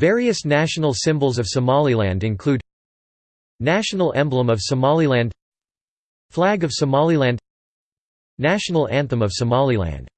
Various national symbols of Somaliland include National emblem of Somaliland Flag of Somaliland National anthem of Somaliland.